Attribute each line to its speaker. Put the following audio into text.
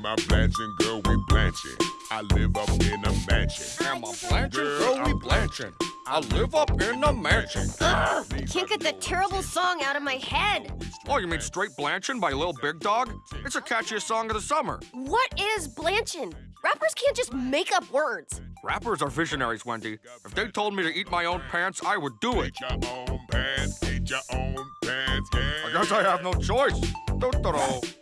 Speaker 1: Grandma blanching, girl, we blanching. I live up in a mansion.
Speaker 2: Am I blanching? Girl, we blanching. I live up in a mansion.
Speaker 3: Ugh, I can't get that terrible song out of my head.
Speaker 2: Oh, you mean Straight Blanchin' by Lil Big Dog? It's the catchiest song of the summer.
Speaker 3: What is blanchin'? Rappers can't just make up words.
Speaker 2: Rappers are visionaries, Wendy. If they told me to eat my own pants, I would do it.
Speaker 1: Eat your own pants, eat your own pants, yeah.
Speaker 2: I guess I have no choice. Do-do-do.